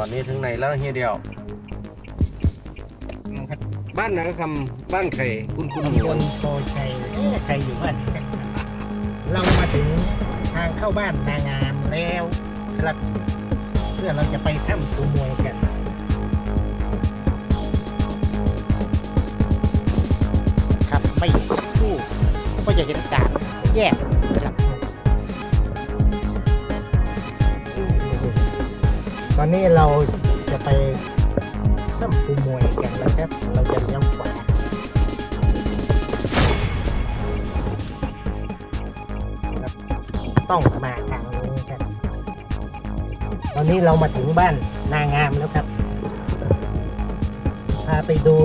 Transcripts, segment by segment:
อนนี้ถึงไหนแล้วเฮียเดียวนะครับบ้านนาคำบ้านไข่คุณคุณหตำมูบลโพชัยเอ๊ะใครอยู่บ้านเรามาถึงทางเข้าบ้านนางามแล้วครับเพื่อเราจะไปถ้ำปูมวยกันครับไม่คู่ก็จะเห็นการแยก อนนี้เราจะไปถ้ำปูมวยกันนะครับ เราจะเลี้ยวขวาต้องมาทางนี้ครับ ตอนนี้เรามาถึงบ้านนางามแล้วครับ พาไปดู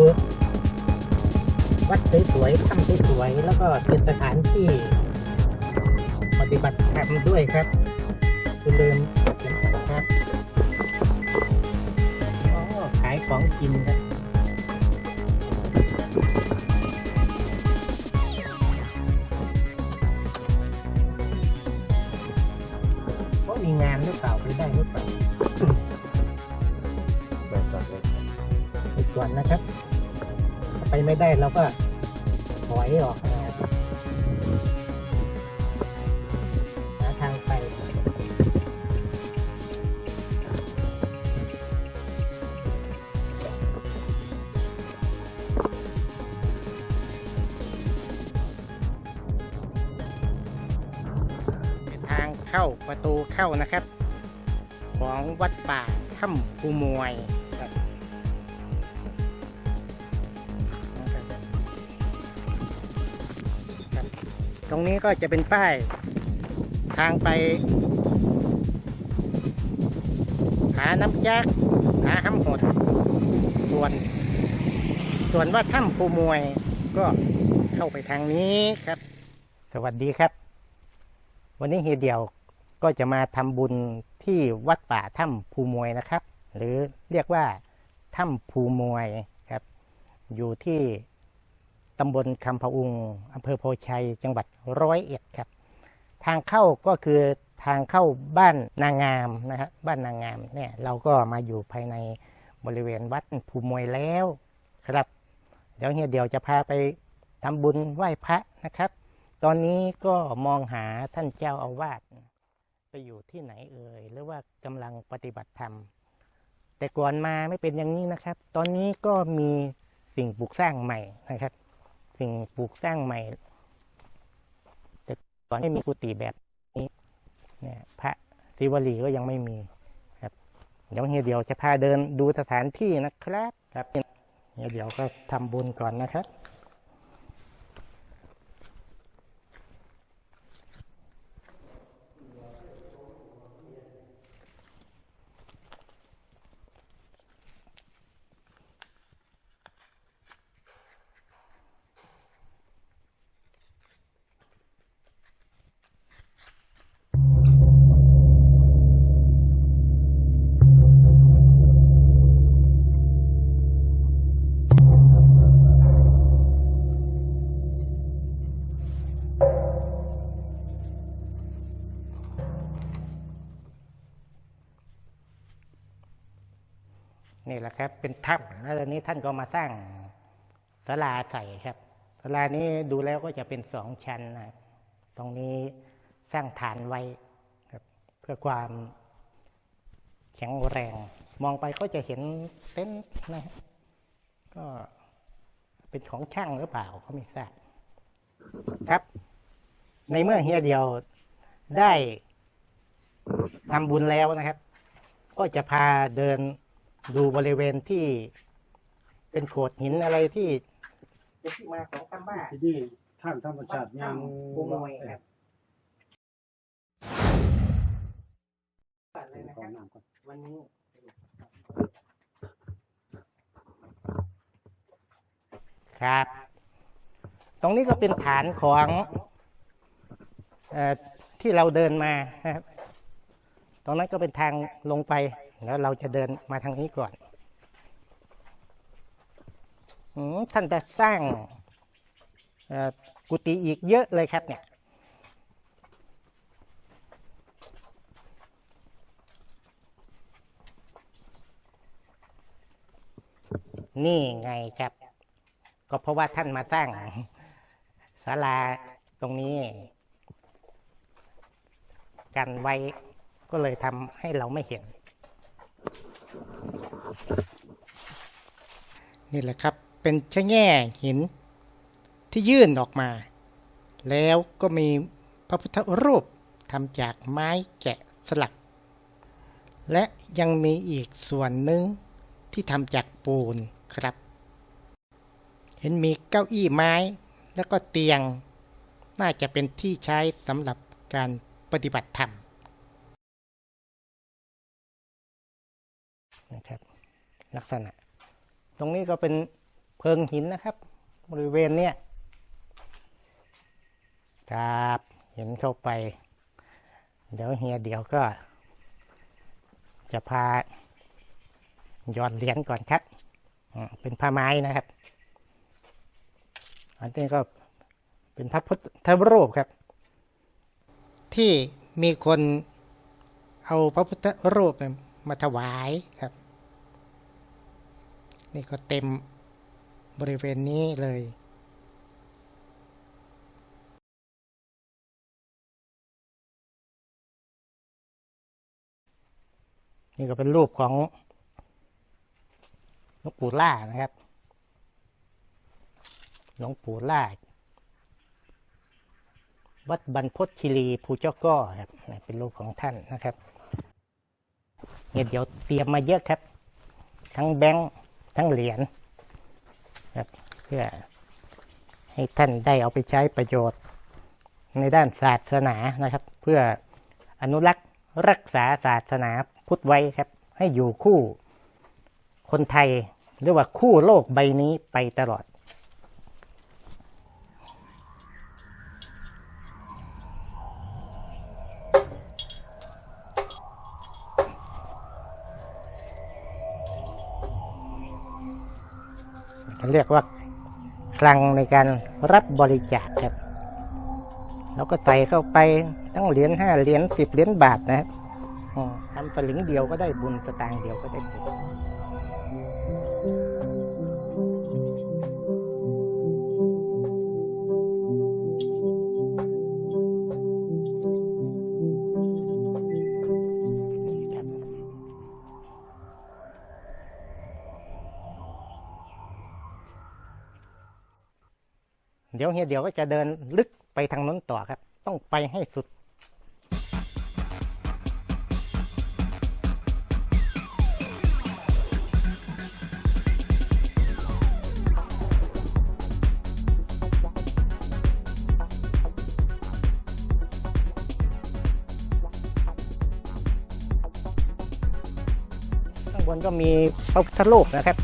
วัดสวยๆถ้ำสวยๆแล้วก็เป็นสถานที่ ปฏิบัติธรรมด้วยครับคุณเดิน ขายของกินครับเขามีงานหรือเปล่าไปได้หรือเปล่าไปก่อนไปก่อนไปก่อนนะครับ ถ้าไปไม่ได้เราก็ถอยออก ประตูเข้านะครับ ของวัดป่าถ้ำภูมวยตรงนี้ก็จะเป็นป้ายทางไป หาน้ำยักหาห้ำหดส่วน ส่วนว่าถ้ำภูมวยก็เข้าไปทางนี้ครับ สวัสดีครับ วันนี้เฮียเดียว ก็จะมาทำบุญที่วัดป่าถ้ำภูมวยนะครับ หรือเรียกว่าถ้ำภูมวยครับ อยู่ที่ตำบลคำพะอุงอำเภอโพชัย จังหวัดร้อยเอ็ดครับ ทางเข้าก็คือทางเข้าบ้านนางงามนะครับบ้านนางงามเนี่ยเราก็มาอยู่ภายในบริเวณวัดภูมวยแล้วครับ เดี๋ยวเฮียเดี๋ยวจะพาไปทำบุญไหว้พระนะครับ ตอนนี้ก็มองหาท่านเจ้าอาวาส ไปอยู่ที่ไหนเอ่ยหรือว่ากำลังปฏิบัติธรรม แต่ก่อนมาไม่เป็นอย่างนี้นะครับ ตอนนี้ก็มีสิ่งปลูกสร้างใหม่นะครับ สิ่งปลูกสร้างใหม่ แต่ก่อนไม่มีกุฏิแบบนี้เนี่ยพระศิวลีก็ยังไม่มีครับ เดี๋ยวเฮียเดียวจะพาเดินดูสถานที่นะครับ ครับเฮียเดียวก็ทำบุญก่อนนะครับ เป็นถ้ำแล้วตอนนี้ท่านก็มาสร้างศาลาใส่ครับศาลานี้ดูแล้วก็จะเป็นสองชั้นนะครับตรงนี้สร้างฐานไว้ครับเพื่อความแข็งแรง มองไปก็จะเห็นเต็นท์นะก็เป็นของช่างหรือเปล่าก็ไม่ทราบครับ ในเมื่อเฮียเดียวได้ทำบุญแล้วนะครับ ก็จะพาเดิน ดูบริเวณที่เป็นโขดหินอะไรที่เป็นที่มาของคำว่าที่นี่ท่านธรรมชาติยังภูมวยครับอะไรนะขคอรับน้ำก่อนวันนี้ครับ ตรงนี้ก็เป็นฐานของเออที่เราเดินมานะครับ ตรงนั้นก็เป็นทางลงไป แล้วเราจะเดินมาทางนี้ก่อนอท่านจะสร้างกุฏิอีกเยอะเลยครับเนี่ยนี่ไงครับ ก็เพราะว่าท่านมาสร้างศาลาตรงนี้ กันไว้ก็เลยทำให้เราไม่เห็น นี่แหละครับเป็นชะแง่หินที่ยื่นออกมา แล้วก็มีพระพุทธรูปทำจากไม้แกะสลัก และยังมีอีกส่วนหนึ่งที่ทำจากปูนครับ เห็นมีเก้าอี้ไม้แล้วก็เตียง น่าจะเป็นที่ใช้สำหรับการปฏิบัติธรรมนะครับ ลักษณะ ตรงนี้ก็เป็นเพิงหินนะครับ บริเวณเนี้ยครับเห็นเข้าไป เดี๋ยวเฮียเดี๋ยวก็ จะพาหยอดเหรียญก่อนครับเป็นผ้าไม้นะครับ อันนี้ก็เป็นพระพุทธรูปครับ ที่มีคนเอาพระพุทธรูปมาถวายครับ นี่ก็เต็มบริเวณนี้เลยนี่ก็เป็นรูปของหลวงปู่ล่านะครับ หลวงปู่ล่า วัดบรรพตคีรีภูเจ้าก้อครับ เป็นรูปของท่านนะครับเนี่ยเดี๋ยวเตรียมมาเยอะครับ ทั้งแบงค์ ทั้งเหรียญครับเพื่อให้ท่านได้เอาไปใช้ประโยชน์ ในด้านศาสนานะครับ เพื่ออนุรักษ์รักษาศาสนาพุทธไว้ครับ ให้อยู่คู่คนไทยหรือว่าคู่โลกใบนี้ไปตลอด เรียกว่าคลังในการรับบริจาคครับเราก็ใส่เข้าไปทั้งเหรียญห้าเหรียญสิบเหรียญบาทนะครับทำสลึงเดียวก็ได้บุญสตางค์เดียวก็ได้บุญ เดี๋ยวเฮียเดี๋ยวก็จะเดินลึกไปทางนู้นต่อครับ ต้องไปให้สุดข้างบนก็มีพระพุทธรูปนะครับ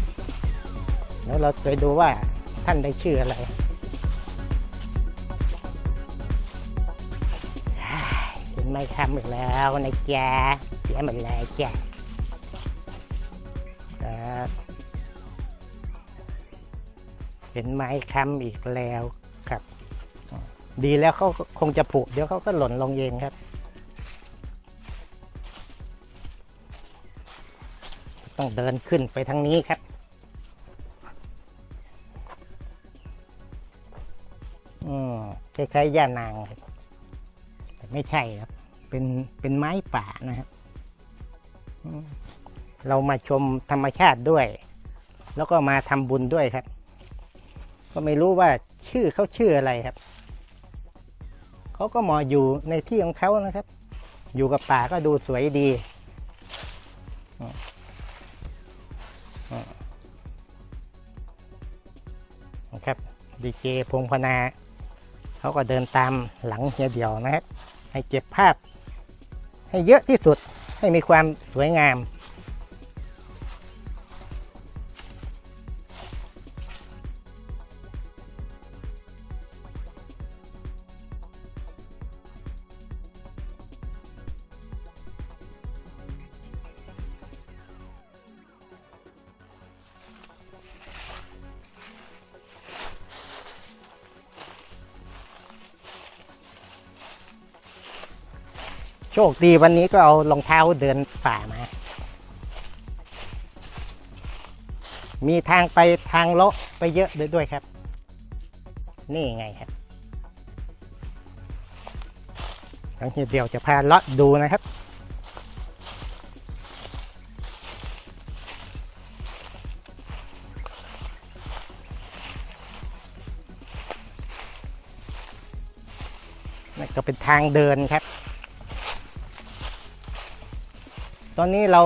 แล้วเราไปดูว่าท่านได้ชื่ออะไร ไหมคำอีกแล้วนะจ๊ะเสียหมดเลยจ้ะครับเห็นไหมคำอีกแล้วครับ ดีแล้วเขาคงจะผุเดี๋ยวเขาก็หล่นลงเองครับ ต้องเดินขึ้นไปทางนี้ครับอืมคล้ายๆย่านางครับแต่ไม่ใช่ครับ เป็นเป็นไม้ป่านะครับ เรามาชมธรรมชาติด้วย แล้วก็มาทำบุญด้วยครับ ก็ไม่รู้ว่าชื่อเขาชื่ออะไรครับ เขาก็มาอยู่ในที่ของเขานะครับ อยู่กับป่าก็ดูสวยดีครับดีเจพงพนา เขาก็เดินตามหลังเฮียเดียวนะครับ ให้เก็บภาพ ให้เยอะที่สุดให้มีความสวยงาม โชคดีวันนี้ก็เอารองเท้าเดินป่ามา มีทางไปทางเลาะไปเยอะด้วยครับ นี่ไงครับทั้งทีเดียวจะพาเลาะดูนะครับนั่ก็เป็นทางเดินครับ อนนี้เรา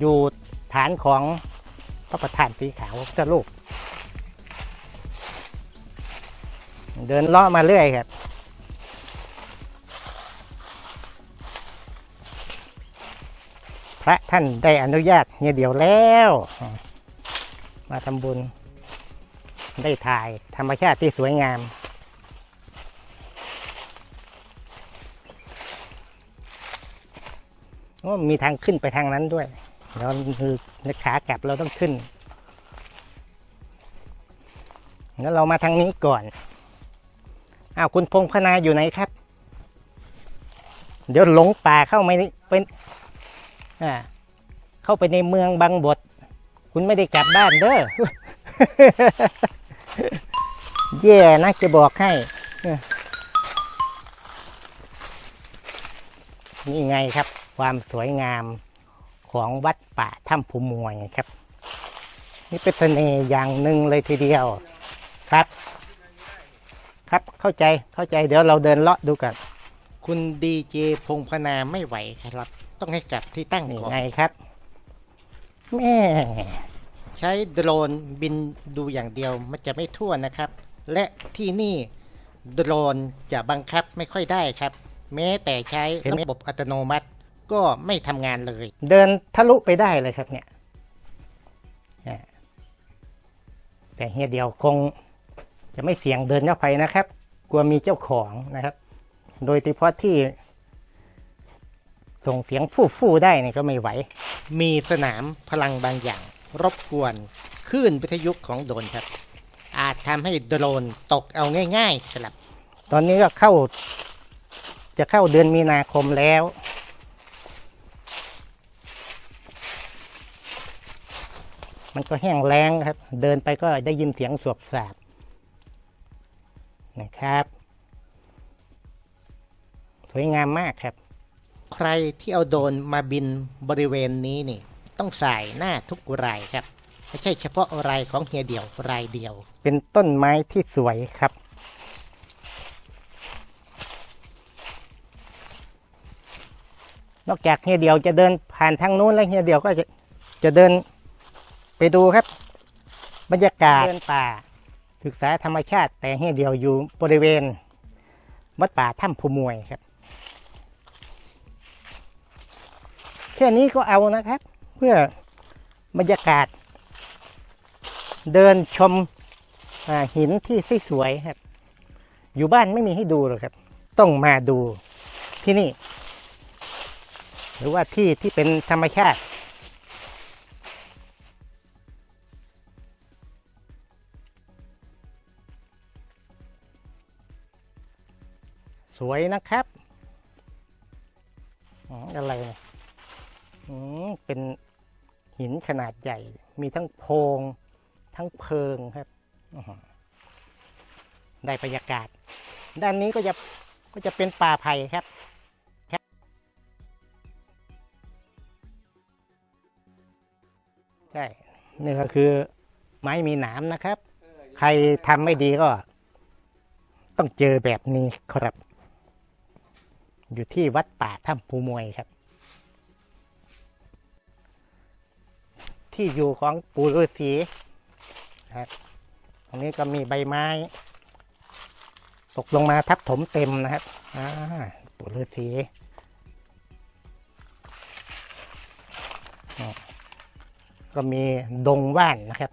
อยู่ฐานของพระประธานสีขาวพระลูกเดินเลาะมาเรื่อยครับ พระท่านได้อนุญาตเฮียเดียวแล้ว มาทำบุญได้ถ่ายธรรมชาติที่สวยงาม โอ้มีทางขึ้นไปทางนั้นด้วยแล้วคือขากลับเราต้องขึ้น แล้วเรามาทางนี้ก่อนอ้าวคุณพงษ์พนาอยู่ไหนครับ เดี๋ยวหลงป่าเข้าไม่เป็นอ่าเข้าไปในเมืองบางบท คุณไม่ได้กลับบ้านเด้อแย่นะจะบอกให้นี่ไงครับ ความสวยงามของวัดป่าถ้ำภูมวยครับ นี่เป็นเสน่ห์อย่างหนึ่งเลยทีเดียวครับ ครับเข้าใจเข้าใจเดี๋ยวเราเดินเลาะดูกันคุณดีเจพงพนาไม่ไหวครับ ต้องให้กลับที่ตั้งนี่ไงครับแม่ใช้โดรนบินดูอย่างเดียวมันจะไม่ทั่วนะครับ และที่นี่โดรนจะบังคับไม่ค่อยได้ครับ แม้แต่ใช้ระบบอัตโนมัติ ก็ไม่ทำงานเลย เดินทะลุไปได้เลยครับเนี่ยแต่เฮียเดียวคงจะไม่เสี่ยงเดินเข้าไปนะครับ กลัวมีเจ้าของนะครับ โดยเฉพาะที่ ส่งเสียงฟู่ฟู่ๆได้เนี่ยก็ไม่ไหว มีสนามพลังบางอย่าง รบกวนคลื่นวิทยุของโดรนครับ อาจทำให้โดรนตกเอาง่ายๆครับ ตอนนี้ก็เข้า จะเข้าเดือนมีนาคมแล้ว มันก็แห้งแล้งครับ เดินไปก็ได้ยินเสียงสวบสาบนะครับ สวยงามมากครับ ใครที่เอาโดนมาบินบริเวณนี้นี่ ต้องใส่หน้าทุกรายครับ ไม่ใช่เฉพาะรายของเฮียเดี่ยวรายเดียว เป็นต้นไม้ที่สวยครับนอกจากเฮียเดียวจะเดินผ่านทางนู้นแล้วเฮียเดียวก็จะจะเดิน ไปดูครับ บรรยากาศเดินป่า ศึกษาธรรมชาติแต่เฮียเดียวอยู่บริเวณวัดป่าถ้ำภูมวยครับ แค่นี้ก็เอานะครับ เพื่อบรรยากาศ เดินชมอ่าหินที่สวยๆครับ อยู่บ้านไม่มีให้ดูหรอกครับ ต้องมาดูที่นี่ หรือว่าที่ที่เป็นธรรมชาติ สวยนะครับอ๋ออะไรเนี่ยอืมเป็นหินขนาดใหญ่ มีทั้งโพรงทั้งเพิงครับอื้อหือได้บรรยากาศ ด้านนี้ก็จะก็จะเป็นป่าไผ่ครับใช่ นี่ก็คือไม้มีหนามนะครับ ใครทำไม่ดีก็ ต้องเจอแบบนี้ครับ อยู่ที่วัดป่าถ้ำภูมวยครับ ที่อยู่ของปู่ฤาษีครับตรงนี้ก็มีใบไม้ ตกลงมาทับถมเต็มนะครับอ่าปู่ฤาษีก็มีดงว่านนะครับ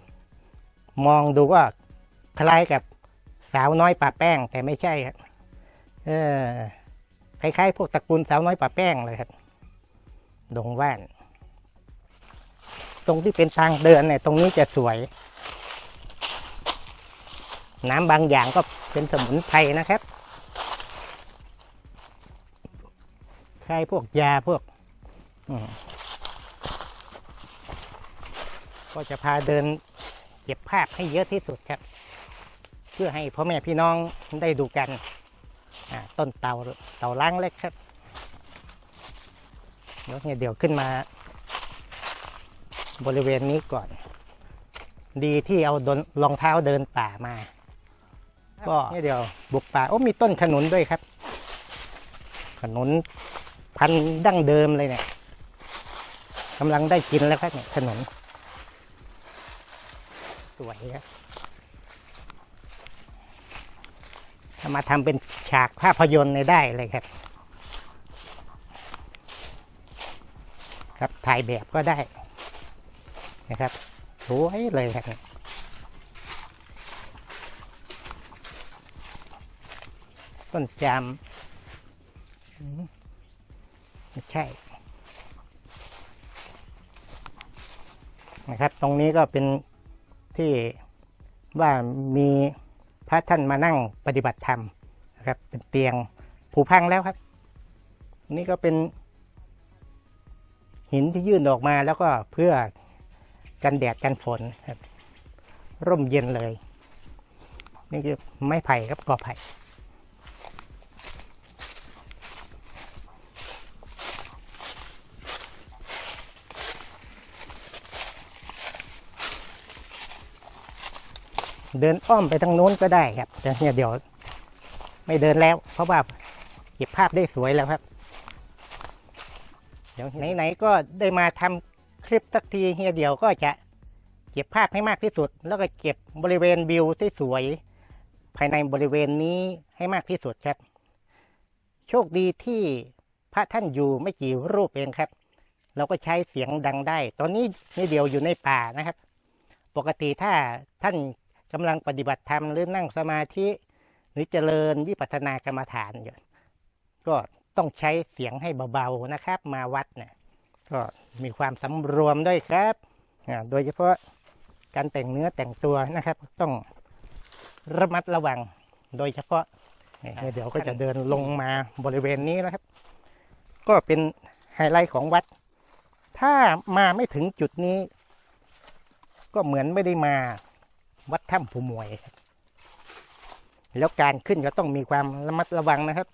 มองดูก็คล้ายกับสาวน้อยป่าแป้งแต่ไม่ใช่ครับเออ คล้ายๆพวกตระกูลสาวน้อยป่าแป้งเลยครับ ดงว่าน ตรงที่เป็นทางเดินเนี่ย ตรงนี้จะสวย น้ำบางอย่างก็เป็นสมุนไพรนะครับคล้ายพวกยาพวกก็จะพาเดินเก็บภาพให้เยอะที่สุดครับ เพื่อให้พ่อแม่พี่น้องได้ดูกัน ต้นเตาเตาล้างเล็กครับเดี๋ยวเนี่ยเดี๋ยวขึ้นมา บริเวณนี้ก่อน ดีที่เอาดนรองเท้าเดินป่ามา ก็เนี่ยเดี๋ยวบุกป่าโอ้มีต้นขนุนด้วยครับ ขนุนพันธุ์ดั้งเดิมเลยเนี่ยกำลังได้กินแล้วครับเนี่ยขนุนสวยครับถ้า มาทำเป็นฉากภาพยนตร์เนี่ยได้เลยครับ ครับถ่ายแบบก็ได้นะครับสวยเลยครับต้นจามอืมไม่ใช่ นะครับ ตรงนี้ก็เป็นที่ว่ามี พระท่านมานั่งปฏิบัติธรรมนะครับเป็นเตียงผุพังแล้วครับ นี่ก็เป็น หินที่ยื่นออกมาแล้วก็เพื่อกันแดดกันฝนครับ ร่มเย็นเลย นี่คือไม้ไผ่ครับกอไผ่ เดินอ้อมไปทางโน้นก็ได้ครับแต่เนี่ยเดี๋ยวไม่เดินแล้ว เพราะว่าเก็บภาพได้สวยแล้วครับ เดี๋ยวไหนๆก็ได้มาทำคลิปสักทีเฮียเดียวก็จะเก็บภาพให้มากที่สุด แล้วก็เก็บบริเวณวิวที่สวยภายในบริเวณนี้ให้มากที่สุดครับ โชคดีที่พระท่านอยู่ไม่กี่รูปเองครับ เราก็ใช้เสียงดังได้ ตอนนี้เฮียเดียวอยู่ในป่านะครับ ปกติถ้าท่าน กำลังปฏิบัติธรรมหรือนั่งสมาธิ หรือเจริญวิปัสสนากรรมฐานอยู่ก็ต้องใช้เสียงให้เบาๆนะครับ มาวัดเนี่ยก็มีความสำรวมด้วยครับอ่าโดยเฉพาะการแต่งเนื้อแต่งตัวนะครับ ต้องระมัดระวัง โดยเฉพาะเนี่ยเดี๋ยวก็จะเดินลงมาบริเวณนี้แล้วครับ ก็เป็นไฮไลท์ของวัด ถ้ามาไม่ถึงจุดนี้ ก็เหมือนไม่ได้มา วัดถ้ำภูมวยครับ แล้วการขึ้นก็ต้องมีความระมัดระวังนะครับ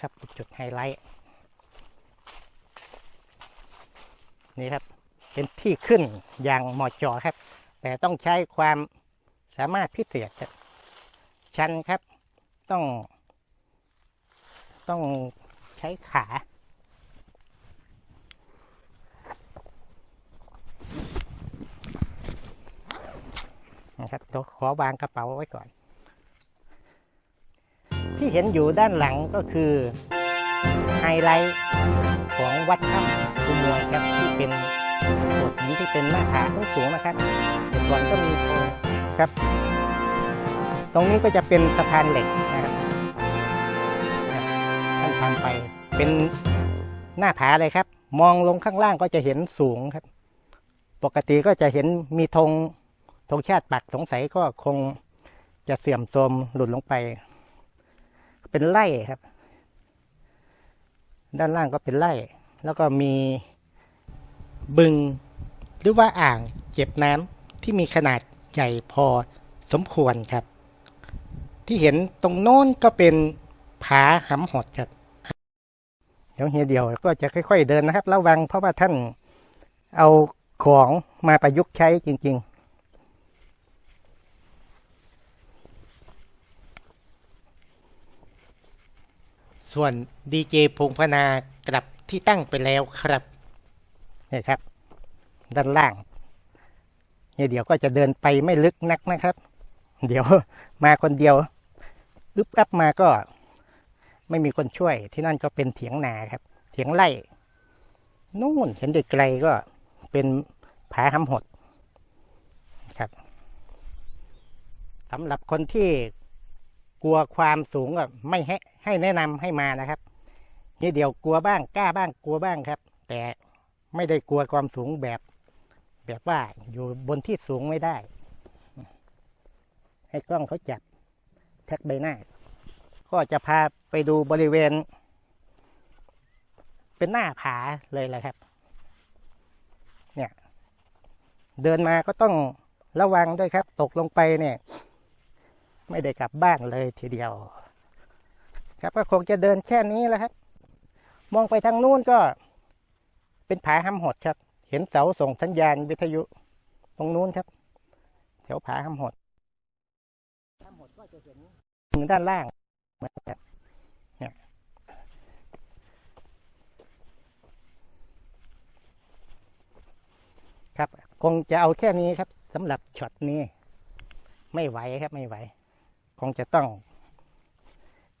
ครับจุดไฮไลท์นี่ครับ เป็นที่ขึ้นอย่างเหมาะจอครับ แต่ต้องใช้ความสามารถพิเศษครับ ชันครับต้อง ต้องใช้ขา นะครับเดี๋ยวขอวางกระเป๋าไว้ก่อน ที่เห็นอยู่ด้านหลังก็คือไฮไลท์ของวัดถ้ำภูมวยครับที่เป็นโขดหินที่เป็นหน้าผาสูงๆนะครับแต่ก่อนก็มีครับ ตรงนี้ก็จะเป็นสะพานเหล็กนะครับท่านทำไปเป็นหน้าผาเลยครับ มองลงข้างล่างก็จะเห็นสูงครับ ปกติก็จะเห็นมีธง ธงชาติปักสงสัยก็คงจะเสื่อมโทรมหลุดลงไป เป็นไร่ครับ ด้านล่างก็เป็นไร่ แล้วก็มีบึงหรือว่าอ่างเก็บน้ำที่มีขนาดใหญ่พอสมควรครับ ที่เห็นตรงโน้นก็เป็นผาหำหดครับเดี๋ยวเฮียเดียวก็จะค่อย ๆ เดินนะครับ ระวังเพราะว่าท่านเอาของมาประยุกต์ใช้จริง ๆ ส่วนดีเจพงพนากลับที่ตั้งไปแล้วครับนี่ครับ ด้านล่างเนี่เดี๋ยวก็จะเดินไปไม่ลึกนักนะครับ เดี๋ยวมาคนเดียวอึบอับมาก็ไม่มีคนช่วย ที่นั่นก็เป็นเถียงนาครับ เถียงไร่นู่นเห็นไกลก็เป็นผาหำหดครับสำหรับคนที่กลัวความสูงก็ไม่ให้ให้แนะนำให้มานะครับนี่เดี๋ยวกลัวบ้างกล้าบ้างกลัวบ้างครับ แต่ไม่ได้กลัวความสูงแบบ แบบว่าอยู่บนที่สูงไม่ได้ ให้กล้องเขาจับแท็กใบหน้า ก็จะพาไปดูบริเวณ เป็นหน้าผาเลยแหละครับ เนี่ย เดินมาก็ต้องระวังด้วยครับ ตกลงไปเนี่ย ไม่ได้กลับบ้านเลยทีเดียว ครับก็คงจะเดินแค่นี้แหละครับ มองไปทางนู้นก็เป็นผาห้ำหดครับ เห็นเสาส่งสัญญาณวิทยุตรงนู้นครับ แถวผาห้ำหดห้ำหดก็จะเห็นมือด้านล่างเหมือนกันเนี่ยครับคงจะเอาแค่นี้ครับสำหรับช็อตนี้ ไม่ไหวครับไม่ไหว คงจะต้อง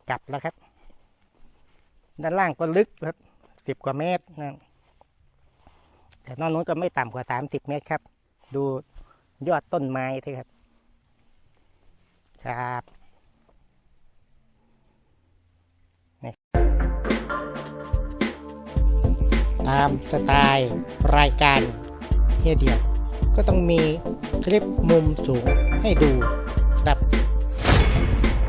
กลับแล้วครับ ด้านล่างก็ลึกครับสิบกว่าเมตรนะแต่นอกนู้นก็ไม่ต่ำกว่าสามสิบเมตรครับ ดูยอดต้นไม้ที่ครับ ครับนี่ตามสไตล์รายการเฮียเดียว ก็ต้องมีคลิปมุมสูงให้ดูครับ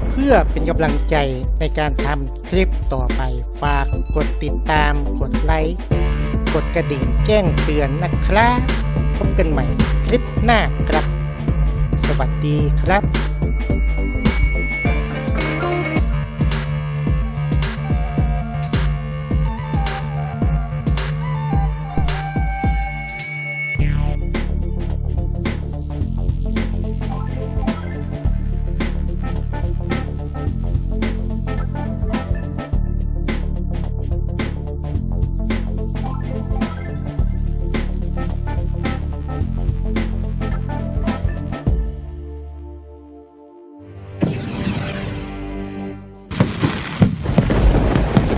เพื่อเป็นกำลังใจในการทำคลิปต่อไป ฝากกดติดตาม กดไลค์ กดกระดิ่งแจ้งเตือนนะครับ พบกันใหม่คลิปหน้าครับ สวัสดีครับ